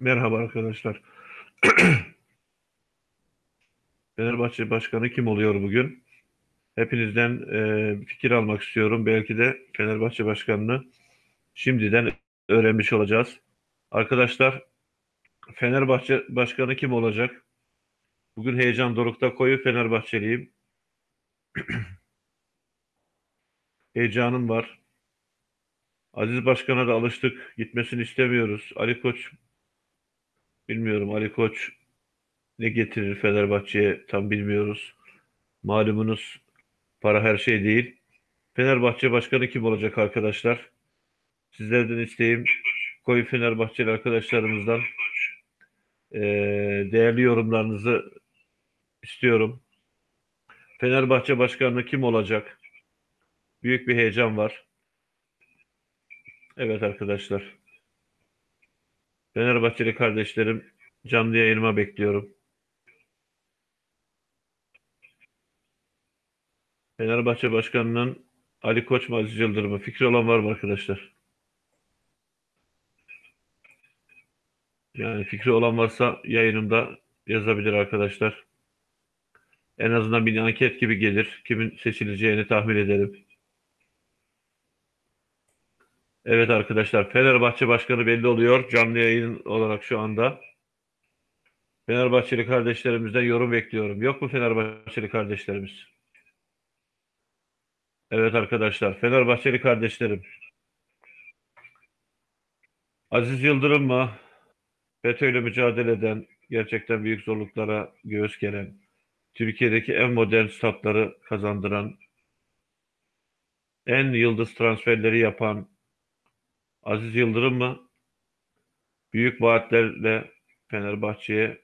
Merhaba arkadaşlar. Fenerbahçe Başkanı kim oluyor bugün? Hepinizden e, fikir almak istiyorum. Belki de Fenerbahçe Başkanı'nı şimdiden öğrenmiş olacağız. Arkadaşlar Fenerbahçe Başkanı kim olacak? Bugün heyecan dorukta koyu Fenerbahçeliyim. Heyecanım var. Aziz Başkan'a da alıştık. Gitmesini istemiyoruz. Ali Koç bilmiyorum. Ali Koç ne getirir Fenerbahçe'ye tam bilmiyoruz. Malumunuz para her şey değil. Fenerbahçe başkanı kim olacak arkadaşlar? Sizlerden isteğim koyu Fenerbahçeli arkadaşlarımızdan eee, değerli yorumlarınızı istiyorum. Fenerbahçe başkanı kim olacak? Büyük bir heyecan var. Evet arkadaşlar. Fenerbahçeli kardeşlerim canlı yayınıma bekliyorum. Fenerbahçe Başkanı'nın Ali Koç mu Aziz Yıldırım mı? Fikri olan var mı arkadaşlar? Yani fikri olan varsa yayınımda yazabilir arkadaşlar. En azından bir anket gibi gelir. Kimin seçileceğini tahmin ederim. Evet arkadaşlar Fenerbahçe Başkanı belli oluyor. Canlı yayın olarak şu anda. Fenerbahçeli kardeşlerimizden yorum bekliyorum. Yok mu Fenerbahçeli kardeşlerimiz? Evet arkadaşlar Fenerbahçeli kardeşlerim. Aziz Yıldırım mı? FETÖ'yle mücadele eden, gerçekten büyük zorluklara göğüs geren, Türkiye'deki en modern statları kazandıran, en yıldız transferleri yapan Aziz Yıldırım mı? Büyük vaatlerle Fenerbahçe'ye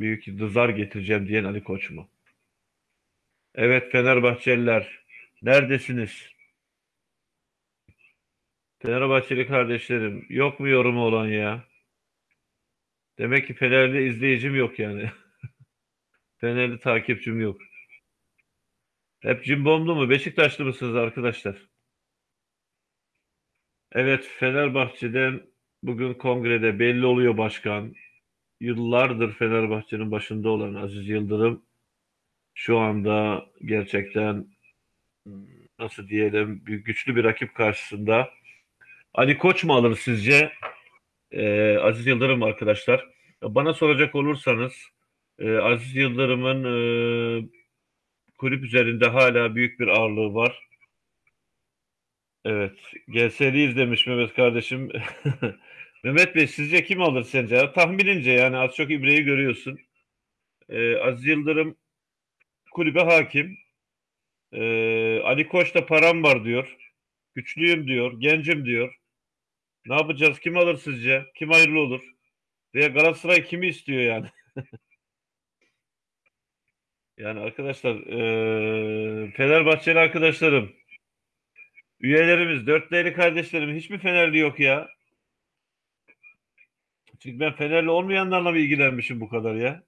büyük yıldızlar getireceğim diyen Ali Koç mu? Evet Fenerbahçeliler, neredesiniz? Fenerbahçeli kardeşlerim, yok mu yorumu olan ya? Demek ki Fenerli izleyicim yok yani. Fenerli takipçim yok. Hep cimbomlu mu? Beşiktaşlı mısınız arkadaşlar? Evet, Fenerbahçe'den bugün kongrede belli oluyor başkan. Yıllardır Fenerbahçe'nin başında olan Aziz Yıldırım şu anda gerçekten nasıl diyelim bir güçlü bir rakip karşısında. Ali Koç mu alır sizce? Ee, Aziz Yıldırım arkadaşlar. Bana soracak olursanız e, Aziz Yıldırım'ın e, kulüp üzerinde hala büyük bir ağırlığı var. Evet. GS'li izlemiş Mehmet kardeşim. Mehmet Bey sizce kim alır sence? Tahminince yani az çok İbre'yi görüyorsun. Ee, Aziz Yıldırım kulübe hakim. Ee, Ali Koç da param var diyor. Güçlüyüm diyor. Gencim diyor. Ne yapacağız? Kim alır sizce? Kim hayırlı olur? Veya Galatasaray kimi istiyor yani? Yani arkadaşlar eee Fenerbahçeli arkadaşlarım üyelerimiz dörtleyli kardeşlerim hiç mi Fenerli yok ya? Çünkü ben Fenerli olmayanlarla mı ilgilenmişim bu kadar ya?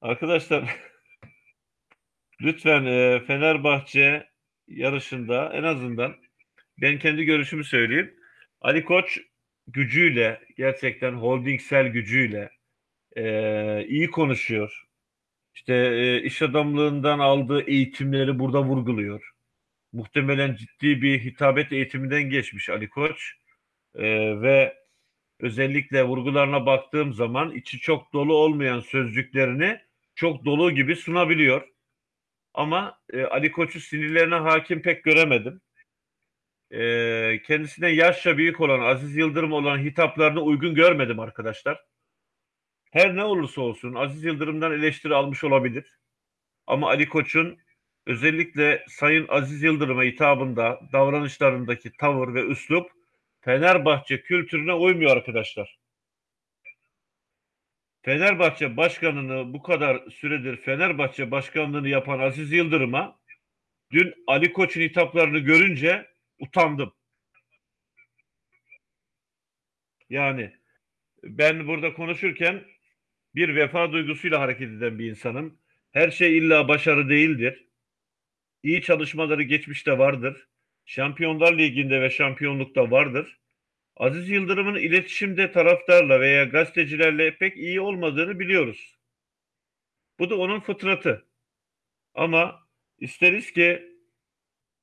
Arkadaşlar lütfen eee, Fenerbahçe yarışında en azından ben kendi görüşümü söyleyeyim. Ali Koç gücüyle gerçekten holdingsel gücüyle eee, iyi konuşuyor. İşte e, iş adamlığından aldığı eğitimleri burada vurguluyor. Muhtemelen ciddi bir hitabet eğitiminden geçmiş Ali Koç. E, ve özellikle vurgularına baktığım zaman içi çok dolu olmayan sözcüklerini çok dolu gibi sunabiliyor. Ama e, Ali Koç'u sinirlerine hakim pek göremedim. E, kendisine yaşça büyük olan Aziz Yıldırım olan hitaplarını uygun görmedim arkadaşlar. Her ne olursa olsun Aziz Yıldırım'dan eleştiri almış olabilir. Ama Ali Koç'un özellikle Sayın Aziz Yıldırım'a hitabında, davranışlarındaki tavır ve üslup Fenerbahçe kültürüne uymuyor arkadaşlar. Fenerbahçe başkanını bu kadar süredir Fenerbahçe başkanlığını yapan Aziz Yıldırım'a dün Ali Koç'un hitaplarını görünce utandım. Yani ben burada konuşurken bir vefa duygusuyla hareket eden bir insanım. Her şey illa başarı değildir. İyi çalışmaları geçmişte vardır. Şampiyonlar Ligi'nde ve şampiyonlukta vardır. Aziz Yıldırım'ın iletişimde taraftarla veya gazetecilerle pek iyi olmadığını biliyoruz. Bu da onun fıtratı. Ama isteriz ki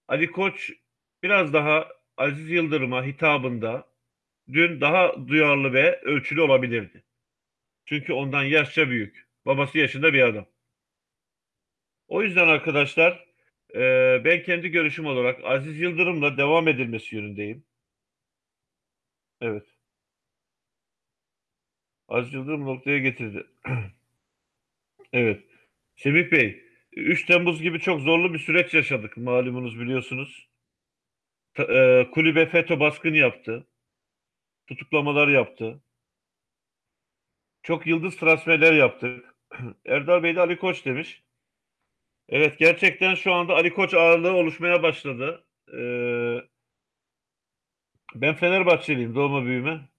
Ali Koç biraz daha Aziz Yıldırım'a hitabında dün daha duyarlı ve ölçülü olabilirdi. Çünkü ondan yaşça büyük. Babası yaşında bir adam. O yüzden arkadaşlar e, ben kendi görüşüm olarak Aziz Yıldırım'la devam edilmesi yönündeyim. Evet. Aziz Yıldırım noktaya getirdi. evet. Semih Bey, 3 Temmuz gibi çok zorlu bir süreç yaşadık malumunuz biliyorsunuz. E, kulübe FETÖ baskını yaptı. Tutuklamalar yaptı. Çok yıldız transferler yaptık. Erdal Bey de Ali Koç demiş. Evet gerçekten şu anda Ali Koç ağırlığı oluşmaya başladı. Ee, ben Fenerbahçeliyim doğma büyüme.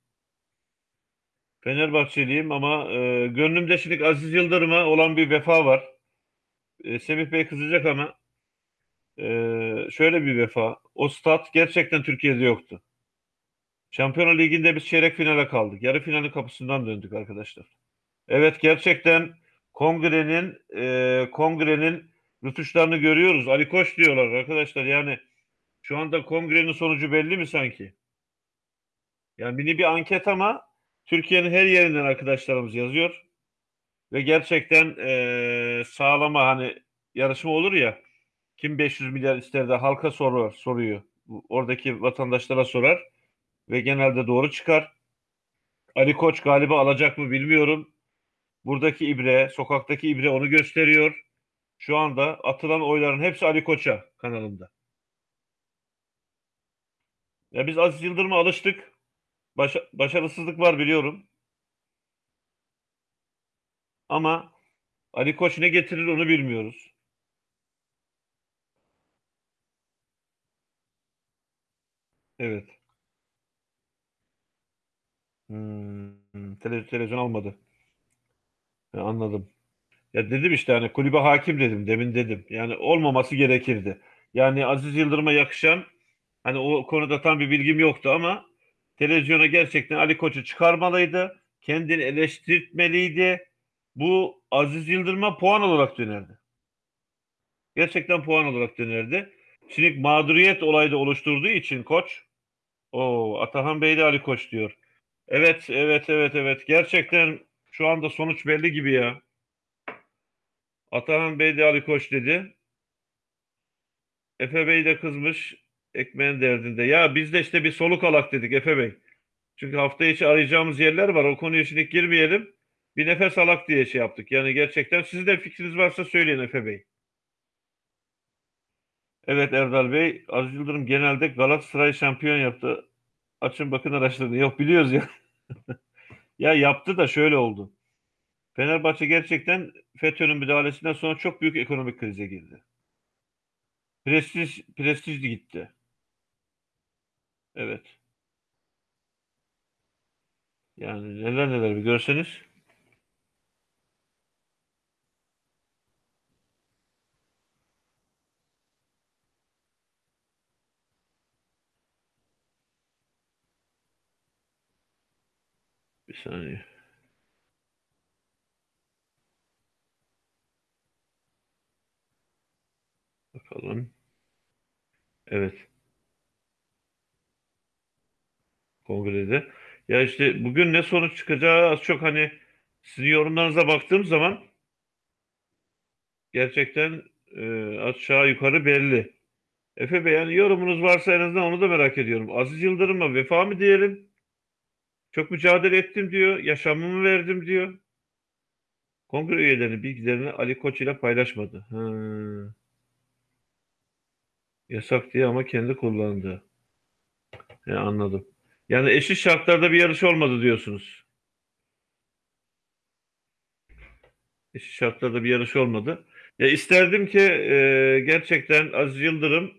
Fenerbahçeliyim ama e, gönlümde şimdi Aziz Yıldırım'a olan bir vefa var. E, Semih Bey kızacak ama e, şöyle bir vefa. O stat gerçekten Türkiye'de yoktu. Şampiyonlar Ligi'nde biz çeyrek finale kaldık. Yarı finalin kapısından döndük arkadaşlar. Evet gerçekten kongrenin e, kongrenin rütuşlarını görüyoruz. Ali Koç diyorlar arkadaşlar. Yani şu anda kongrenin sonucu belli mi sanki? Yani mini bir anket ama Türkiye'nin her yerinden arkadaşlarımız yazıyor. Ve gerçekten e, sağlama hani yarışma olur ya kim 500 milyar ister de halka sorar, soruyor. Oradaki vatandaşlara sorar ve genelde doğru çıkar. Ali Koç galiba alacak mı bilmiyorum. Buradaki ibre, sokaktaki ibre onu gösteriyor. Şu anda atılan oyların hepsi Ali Koç'a kanalında. Ya biz Aziz Yıldırım'a alıştık. Baş, başarısızlık var biliyorum. Ama Ali Koç ne getirir onu bilmiyoruz. Evet. Hmm, tele, televizyon almadı. Ya, anladım. Ya dedim işte hani kulübe hakim dedim demin dedim. Yani olmaması gerekirdi. Yani Aziz Yıldırım'a yakışan hani o konuda tam bir bilgim yoktu ama televizyona gerçekten Ali Koç'u çıkarmalıydı. Kendini eleştirmeliydi. Bu Aziz Yıldırım'a puan olarak dönerdi. Gerçekten puan olarak dönerdi. Şimdi mağduriyet olayı da oluşturduğu için koç o Atahan Bey de Ali Koç diyor. Evet, evet, evet, evet. Gerçekten şu anda sonuç belli gibi ya. Atahan Bey de Ali Koç dedi. Efe Bey de kızmış ekmeğin derdinde. Ya biz de işte bir soluk alak dedik Efe Bey. Çünkü hafta içi arayacağımız yerler var. O konuya şimdi girmeyelim. Bir nefes alak diye şey yaptık. Yani gerçekten sizin de fikriniz varsa söyleyin Efe Bey. Evet Erdal Bey. Aziz Yıldırım genelde Galatasaray şampiyon yaptı. Açın bakın araştırın. Yok biliyoruz ya. ya yaptı da şöyle oldu. Fenerbahçe gerçekten FETÖ'nün müdahalesinden sonra çok büyük ekonomik krize girdi. Prestij, prestij gitti. Evet. Yani neler neler bir görseniz. Bir saniye. Bakalım. Evet. Kongrede. Ya işte bugün ne sonuç çıkacağı az çok hani sizin yorumlarınıza baktığım zaman gerçekten e, aşağı yukarı belli. Efe Bey yani yorumunuz varsa en azından onu da merak ediyorum. Aziz Yıldırım'a vefa mı diyelim? Çok mücadele ettim diyor. Yaşamımı verdim diyor. Kongre üyelerinin bilgilerini Ali Koç ile paylaşmadı. Ha. Yasak diye ama kendi kullandı. Ya anladım. Yani eşit şartlarda bir yarış olmadı diyorsunuz. Eşit şartlarda bir yarış olmadı. Ya isterdim ki e, gerçekten Aziz Yıldırım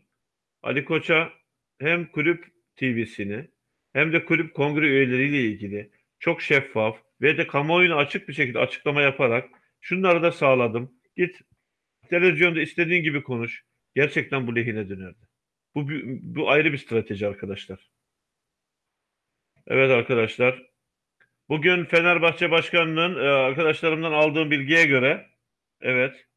Ali Koç'a hem kulüp TV'sini hem de kulüp kongre üyeleriyle ilgili çok şeffaf ve de kamuoyuna açık bir şekilde açıklama yaparak şunları da sağladım. Git televizyonda istediğin gibi konuş. Gerçekten bu lehine dönerdi. Bu, bu ayrı bir strateji arkadaşlar. Evet arkadaşlar. Bugün Fenerbahçe Başkanı'nın e, arkadaşlarımdan aldığım bilgiye göre evet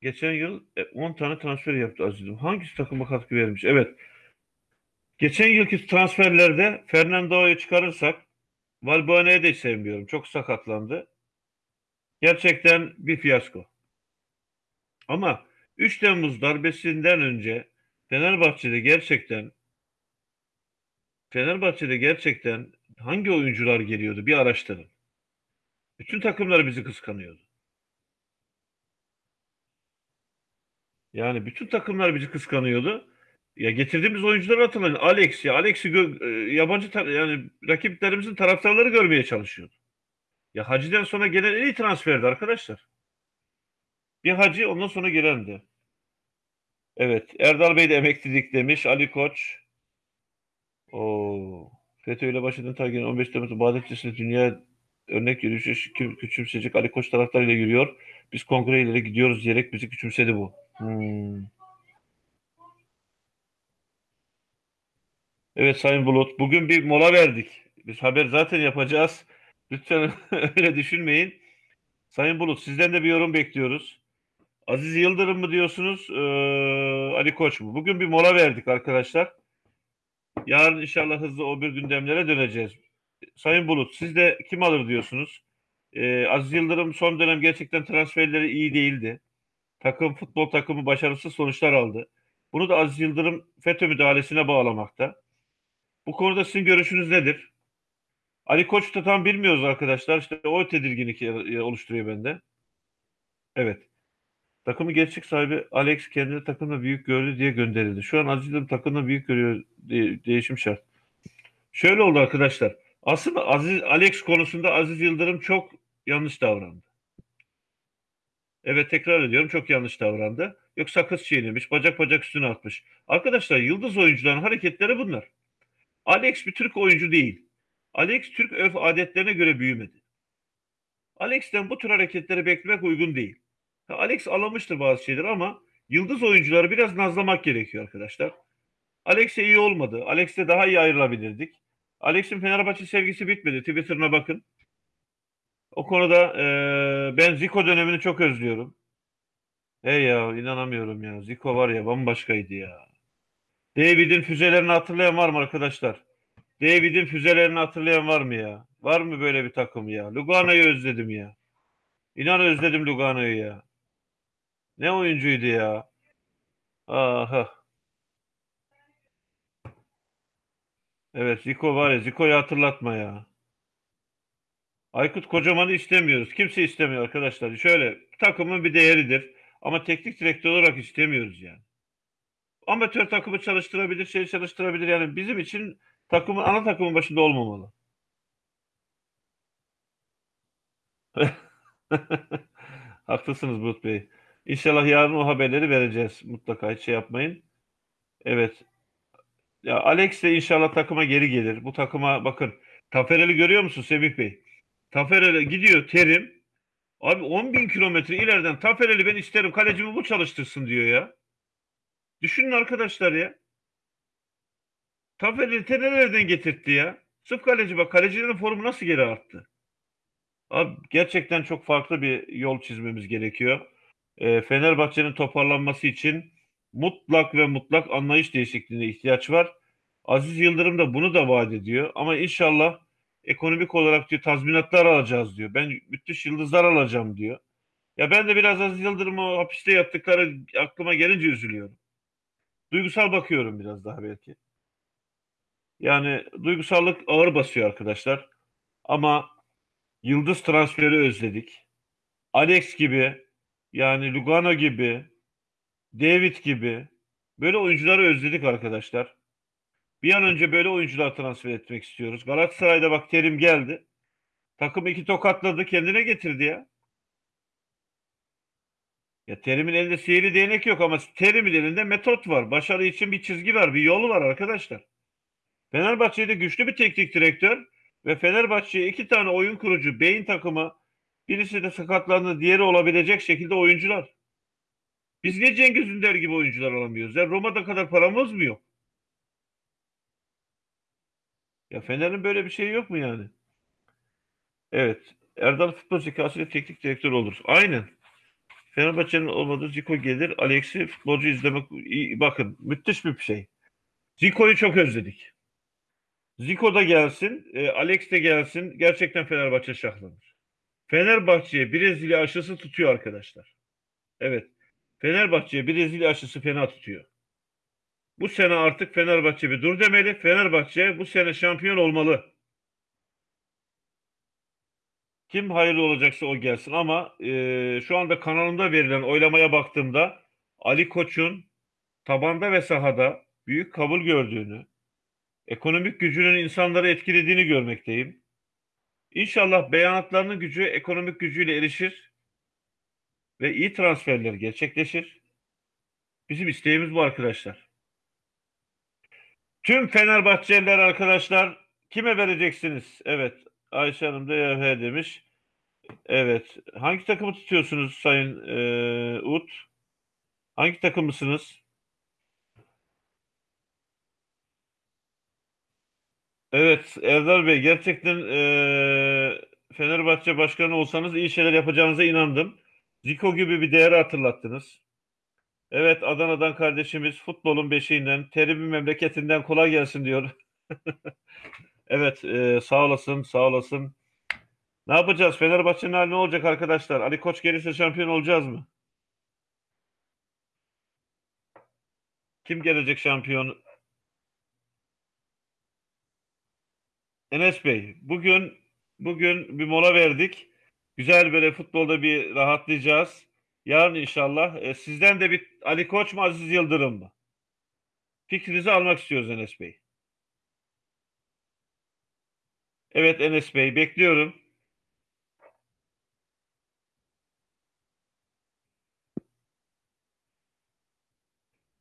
geçen yıl e, 10 tane transfer yaptı Aziz'im. Hangisi takıma katkı vermiş? Evet. Geçen yılki transferlerde Fernando'yu çıkarırsak Valbuena'yı da hiç sevmiyorum. Çok sakatlandı. Gerçekten bir fiyasko. Ama 3 Temmuz darbesinden önce Fenerbahçe'de gerçekten Fenerbahçe'de gerçekten hangi oyuncular geliyordu bir araştırın. Bütün takımlar bizi kıskanıyordu. Yani bütün takımlar bizi kıskanıyordu. Ya getirdiğimiz oyuncuları hatırlayın. Alex ya Alex'i e, yabancı yani rakiplerimizin taraftarları görmeye çalışıyordu. Ya Hacı'dan sonra gelen en iyi transferdi arkadaşlar. Bir Hacı ondan sonra gelendi. Evet. Erdal Bey de emeklilik demiş. Ali Koç. O FETÖ ile başladığın tarihinin 15 Temmuz Bağdatçı'sında dünya örnek yürüyüşü kü- küçümseyecek Ali Koç taraftarıyla yürüyor. Biz kongrelere gidiyoruz diyerek bizi küçümsedi bu. Hmm. Evet Sayın Bulut. Bugün bir mola verdik. Biz haber zaten yapacağız. Lütfen öyle düşünmeyin. Sayın Bulut sizden de bir yorum bekliyoruz. Aziz Yıldırım mı diyorsunuz? Ee, Ali Koç mu? Bugün bir mola verdik arkadaşlar. Yarın inşallah hızlı o bir gündemlere döneceğiz. Sayın Bulut siz de kim alır diyorsunuz? Ee, Aziz Yıldırım son dönem gerçekten transferleri iyi değildi. Takım futbol takımı başarısız sonuçlar aldı. Bunu da Aziz Yıldırım FETÖ müdahalesine bağlamakta. Bu konuda sizin görüşünüz nedir? Ali Koç'u tam bilmiyoruz arkadaşlar. İşte o tedirginlik oluşturuyor bende. Evet. Takımı gerçek sahibi Alex kendini takımda büyük gördü diye gönderildi. Şu an Aziz Yıldırım takımda büyük görüyor diye, değişim şart. Şöyle oldu arkadaşlar. Aslında Aziz Alex konusunda Aziz Yıldırım çok yanlış davrandı. Evet tekrar ediyorum çok yanlış davrandı. Yok sakız çiğnemiş, bacak bacak üstüne atmış. Arkadaşlar yıldız oyuncuların hareketleri bunlar. Alex bir Türk oyuncu değil. Alex Türk örf adetlerine göre büyümedi. Alex'ten bu tür hareketleri beklemek uygun değil. Alex alamıştır bazı şeyler ama yıldız oyuncuları biraz nazlamak gerekiyor arkadaşlar. Alex'e iyi olmadı. Alex'le daha iyi ayrılabilirdik. Alex'in Fenerbahçe sevgisi bitmedi. Twitter'ına bakın. O konuda e, ben Zico dönemini çok özlüyorum. Hey ya inanamıyorum ya. Zico var ya bambaşkaydı ya. David'in füzelerini hatırlayan var mı arkadaşlar? David'in füzelerini hatırlayan var mı ya? Var mı böyle bir takım ya? Lugano'yu özledim ya. İnan özledim Lugano'yu ya. Ne oyuncuydu ya? Aha. Evet Zico var ya Zico'yu hatırlatma ya. Aykut Kocaman'ı istemiyoruz. Kimse istemiyor arkadaşlar. Şöyle takımın bir değeridir. Ama teknik direktör olarak istemiyoruz yani. Amatör takımı çalıştırabilir, şey çalıştırabilir. Yani bizim için takımın ana takımın başında olmamalı. Haklısınız Bulut Bey. İnşallah yarın o haberleri vereceğiz. Mutlaka hiç şey yapmayın. Evet. Ya Alex de inşallah takıma geri gelir. Bu takıma bakın. Taferel'i görüyor musun Semih Bey? Taferel'e gidiyor Terim. Abi 10 bin kilometre ileriden Taferel'i ben isterim. Kalecimi bu çalıştırsın diyor ya. Düşünün arkadaşlar ya. Taferel'i te nerelerden getirtti ya? Sırf kaleci bak. Kalecilerin formu nasıl geri arttı? Abi gerçekten çok farklı bir yol çizmemiz gerekiyor. E, Fenerbahçe'nin toparlanması için mutlak ve mutlak anlayış değişikliğine ihtiyaç var. Aziz Yıldırım da bunu da vaat ediyor. Ama inşallah ekonomik olarak diyor tazminatlar alacağız diyor. Ben müthiş yıldızlar alacağım diyor. Ya ben de biraz Aziz Yıldırım'ı hapiste yattıkları aklıma gelince üzülüyorum. Duygusal bakıyorum biraz daha belki. Yani duygusallık ağır basıyor arkadaşlar. Ama yıldız transferi özledik. Alex gibi yani Lugano gibi David gibi böyle oyuncuları özledik arkadaşlar. Bir an önce böyle oyuncular transfer etmek istiyoruz. Galatasaray'da bak Terim geldi. Takım iki tokatladı kendine getirdi ya. Ya Terim'in elinde sihirli değnek yok ama Terim'in elinde metot var. Başarı için bir çizgi var, bir yolu var arkadaşlar. Fenerbahçe'de güçlü bir teknik direktör ve Fenerbahçe'ye iki tane oyun kurucu, beyin takımı, birisi de sakatlandı, diğeri olabilecek şekilde oyuncular. Biz niye Cengiz Ünder gibi oyuncular alamıyoruz? Ya Roma'da kadar paramız mı yok? Ya Fener'in böyle bir şeyi yok mu yani? Evet. Erdal futbol zekası ile teknik direktör olur. Aynen. Fenerbahçe'nin olmadığı Zico gelir. Alex'i futbolcu izlemek bakın müthiş bir şey. Zico'yu çok özledik. Zico da gelsin, e, Alex de gelsin. Gerçekten Fenerbahçe şahlanır. Fenerbahçe'ye Brezilya aşısı tutuyor arkadaşlar. Evet. Fenerbahçe'ye Brezilya aşısı fena tutuyor. Bu sene artık Fenerbahçe bir dur demeli. Fenerbahçe bu sene şampiyon olmalı. Kim hayırlı olacaksa o gelsin ama e, şu anda kanalımda verilen oylamaya baktığımda Ali Koç'un tabanda ve sahada büyük kabul gördüğünü, ekonomik gücünün insanları etkilediğini görmekteyim. İnşallah beyanatlarının gücü ekonomik gücüyle erişir ve iyi transferler gerçekleşir. Bizim isteğimiz bu arkadaşlar. Tüm Fenerbahçeliler arkadaşlar kime vereceksiniz? Evet Ayşe Hanım da YF demiş. Evet. Hangi takımı tutuyorsunuz Sayın e, Ut? Hangi takımlısınız? Evet Erdal Bey gerçekten e, Fenerbahçe başkanı olsanız iyi şeyler yapacağınıza inandım. Zico gibi bir değeri hatırlattınız. Evet Adana'dan kardeşimiz futbolun beşiğinden, terimin memleketinden kolay gelsin diyor. Evet e, sağ olasın sağ olasın. Ne yapacağız? Fenerbahçe'nin hali ne olacak arkadaşlar? Ali Koç gelirse şampiyon olacağız mı? Kim gelecek şampiyon? Enes Bey, bugün bugün bir mola verdik. Güzel böyle futbolda bir rahatlayacağız. Yarın inşallah e, sizden de bir Ali Koç mu Aziz Yıldırım mı? Fikrinizi almak istiyoruz Enes Bey. Evet Enes Bey bekliyorum.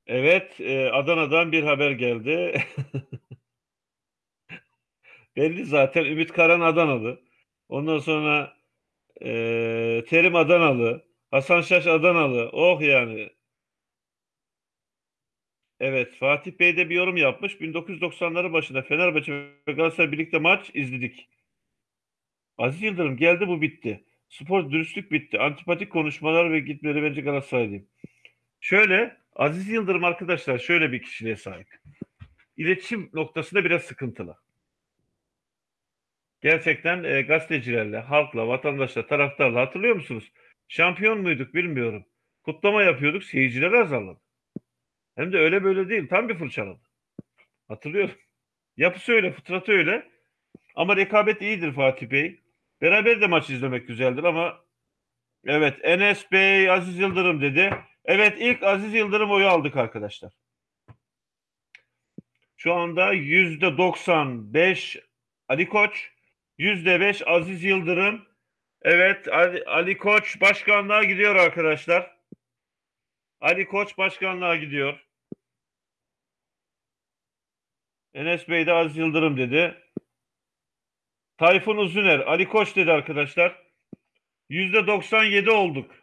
Evet e, Adana'dan bir haber geldi. Belli zaten Ümit Karan Adanalı. Ondan sonra e, Terim Adanalı. Hasan Şaş Adanalı. Oh yani. Evet Fatih Bey de bir yorum yapmış. 1990'ların başında Fenerbahçe ve Galatasaray birlikte maç izledik. Aziz Yıldırım geldi bu bitti. Spor dürüstlük bitti. Antipatik konuşmalar ve gitmeleri bence Galatasaraylıyım. Şöyle Aziz Yıldırım arkadaşlar şöyle bir kişiliğe sahip. İletişim noktasında biraz sıkıntılı. Gerçekten e, gazetecilerle, halkla, vatandaşla, taraftarla hatırlıyor musunuz? Şampiyon muyduk bilmiyorum. Kutlama yapıyorduk, seyirciler azaldı. Hem de öyle böyle değil, tam bir fırçaladı. Hatırlıyorum. Yapısı öyle, fıtratı öyle. Ama rekabet iyidir Fatih Bey. Beraber de maç izlemek güzeldir ama evet Enes Bey, Aziz Yıldırım dedi. Evet ilk Aziz Yıldırım oyu aldık arkadaşlar. Şu anda yüzde 95 Ali Koç, 5 Aziz Yıldırım. Evet Ali, Ali Koç başkanlığa gidiyor arkadaşlar. Ali Koç başkanlığa gidiyor. Enes Bey de Aziz Yıldırım dedi. Tayfun Uzuner, Ali Koç dedi arkadaşlar. Yüzde 97 olduk.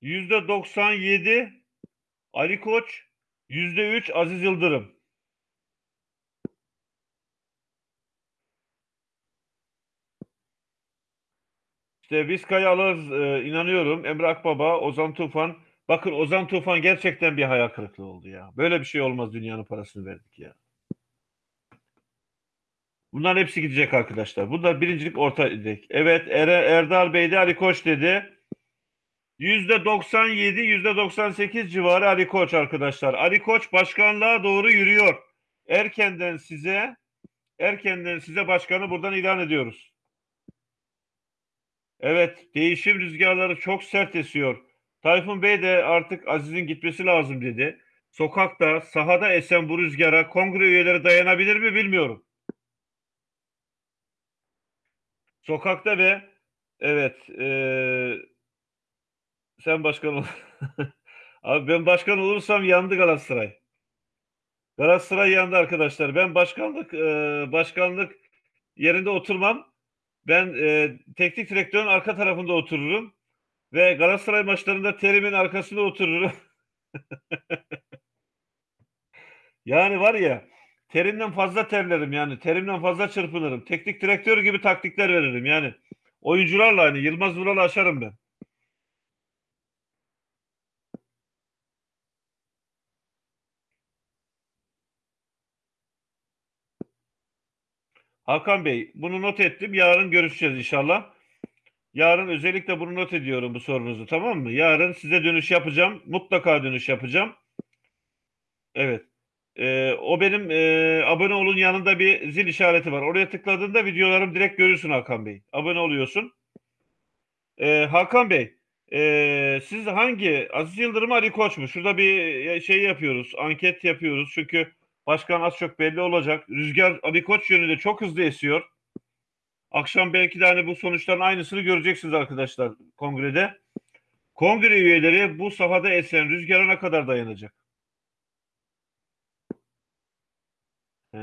Yüzde 97 Ali Koç, yüzde 3 Aziz Yıldırım. İşte biz alırız e, inanıyorum. Emre Akbaba, Ozan Tufan. Bakın Ozan Tufan gerçekten bir hayal kırıklığı oldu ya. Böyle bir şey olmaz dünyanın parasını verdik ya. Bunların hepsi gidecek arkadaşlar. Bunlar birincilik orta gidecek. Evet er Erdal Bey de Ali Koç dedi. Yüzde 97, yüzde 98 civarı Ali Koç arkadaşlar. Ali Koç başkanlığa doğru yürüyor. Erkenden size erkenden size başkanı buradan ilan ediyoruz. Evet, değişim rüzgarları çok sert esiyor. Tayfun Bey de artık Aziz'in gitmesi lazım dedi. Sokakta, sahada esen bu rüzgara kongre üyeleri dayanabilir mi bilmiyorum. Sokakta ve evet e, sen başkan ol. Abi ben başkan olursam yandı Galatasaray. Galatasaray yandı arkadaşlar. Ben başkanlık e, başkanlık yerinde oturmam. Ben e, teknik direktörün arka tarafında otururum ve Galatasaray maçlarında terimin arkasında otururum. yani var ya terimden fazla terlerim yani. Terimden fazla çırpınırım. Teknik direktör gibi taktikler veririm yani. Oyuncularla hani Yılmaz Vural'ı aşarım ben. Hakan Bey, bunu not ettim. Yarın görüşeceğiz inşallah. Yarın özellikle bunu not ediyorum bu sorunuzu tamam mı? Yarın size dönüş yapacağım. Mutlaka dönüş yapacağım. Evet. Ee, o benim e, abone olun yanında bir zil işareti var. Oraya tıkladığında videolarım direkt görürsün Hakan Bey. Abone oluyorsun. Ee, Hakan Bey, e, siz hangi Aziz Yıldırım Ali Koç mu? Şurada bir şey yapıyoruz, anket yapıyoruz. Çünkü başkan az çok belli olacak. Rüzgar Ali Koç yönünde çok hızlı esiyor. Akşam belki de hani bu sonuçların aynısını göreceksiniz arkadaşlar kongrede. Kongre üyeleri bu sahada esen rüzgara ne kadar dayanacak? Ee,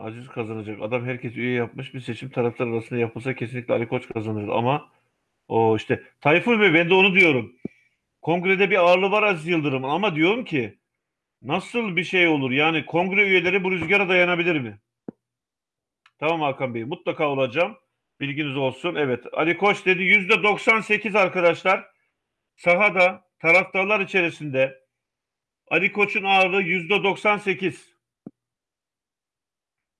Aziz kazanacak. Adam herkes üye yapmış. Bir seçim taraftar arasında yapılsa kesinlikle Ali Koç kazanır. Ama o işte Tayfur Bey ben de onu diyorum. Kongrede bir ağırlığı var Aziz Yıldırım'ın ama diyorum ki nasıl bir şey olur? Yani kongre üyeleri bu rüzgara dayanabilir mi? Tamam Hakan Bey mutlaka olacağım. Bilginiz olsun. Evet Ali Koç dedi yüzde 98 arkadaşlar. Sahada taraftarlar içerisinde Ali Koç'un ağırlığı yüzde 98.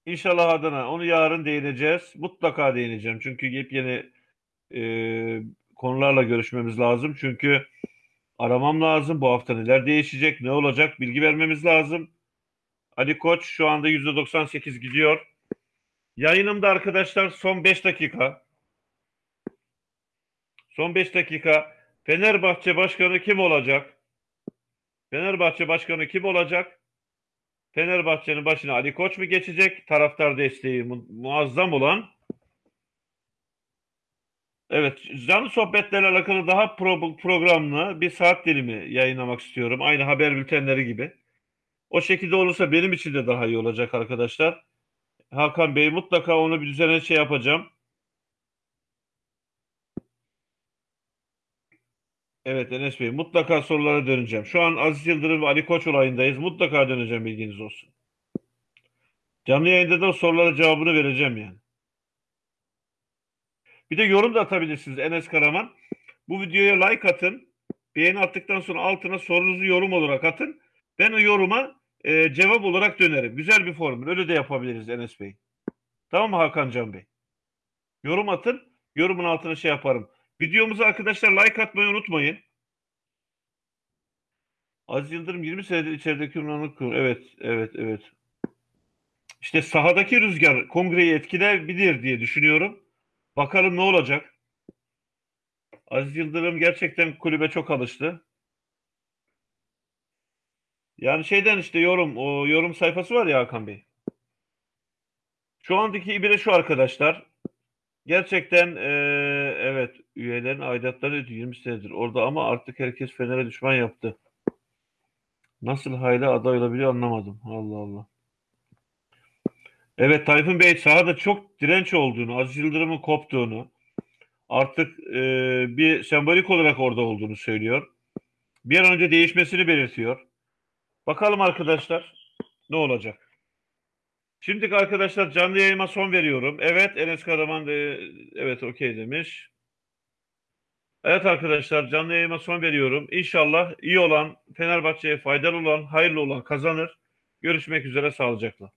İnşallah adına onu yarın değineceğiz. Mutlaka değineceğim. Çünkü yepyeni e, konularla görüşmemiz lazım. Çünkü aramam lazım. Bu hafta neler değişecek, ne olacak bilgi vermemiz lazım. Ali Koç şu anda %98 gidiyor. Yayınımda arkadaşlar son 5 dakika. Son 5 dakika. Fenerbahçe Başkanı kim olacak? Fenerbahçe Başkanı kim olacak? Fenerbahçe'nin başına Ali Koç mu geçecek? Taraftar desteği mu muazzam olan. Evet, canlı sohbetlerle alakalı daha pro programlı bir saat dilimi yayınlamak istiyorum. Aynı haber bültenleri gibi. O şekilde olursa benim için de daha iyi olacak arkadaşlar. Hakan Bey mutlaka onu bir düzene şey yapacağım. Evet Enes Bey mutlaka sorulara döneceğim. Şu an Aziz Yıldırım ve Ali Koç olayındayız. Mutlaka döneceğim bilginiz olsun. Canlı yayında da sorulara cevabını vereceğim yani. Bir de yorum da atabilirsiniz Enes Karaman. Bu videoya like atın. Beğeni attıktan sonra altına sorunuzu yorum olarak atın. Ben o yoruma e, cevap olarak dönerim. Güzel bir formül. Öyle de yapabiliriz Enes Bey. Tamam mı Hakan Can Bey? Yorum atın. Yorumun altına şey yaparım. Videomuza arkadaşlar like atmayı unutmayın. Aziz Yıldırım 20 senedir içerideki ünvanlık kuruyor. Evet, evet, evet. İşte sahadaki rüzgar kongreyi etkileyebilir diye düşünüyorum. Bakalım ne olacak. Aziz Yıldırım gerçekten kulübe çok alıştı. Yani şeyden işte yorum, o yorum sayfası var ya Hakan Bey. Şu andaki ibire şu arkadaşlar. Gerçekten e, evet üyelerin aidatları 20 senedir orada ama artık herkes Fener'e düşman yaptı. Nasıl hala aday olabiliyor anlamadım. Allah Allah. Evet Tayfun Bey sahada çok direnç olduğunu, Aziz Yıldırım'ın koptuğunu, artık e, bir sembolik olarak orada olduğunu söylüyor. Bir an önce değişmesini belirtiyor. Bakalım arkadaşlar ne olacak. Şimdi arkadaşlar canlı yayıma son veriyorum. Evet Enes Karaman da evet okey demiş. Evet arkadaşlar canlı yayıma son veriyorum. İnşallah iyi olan, Fenerbahçe'ye faydalı olan, hayırlı olan kazanır. Görüşmek üzere sağlıcakla.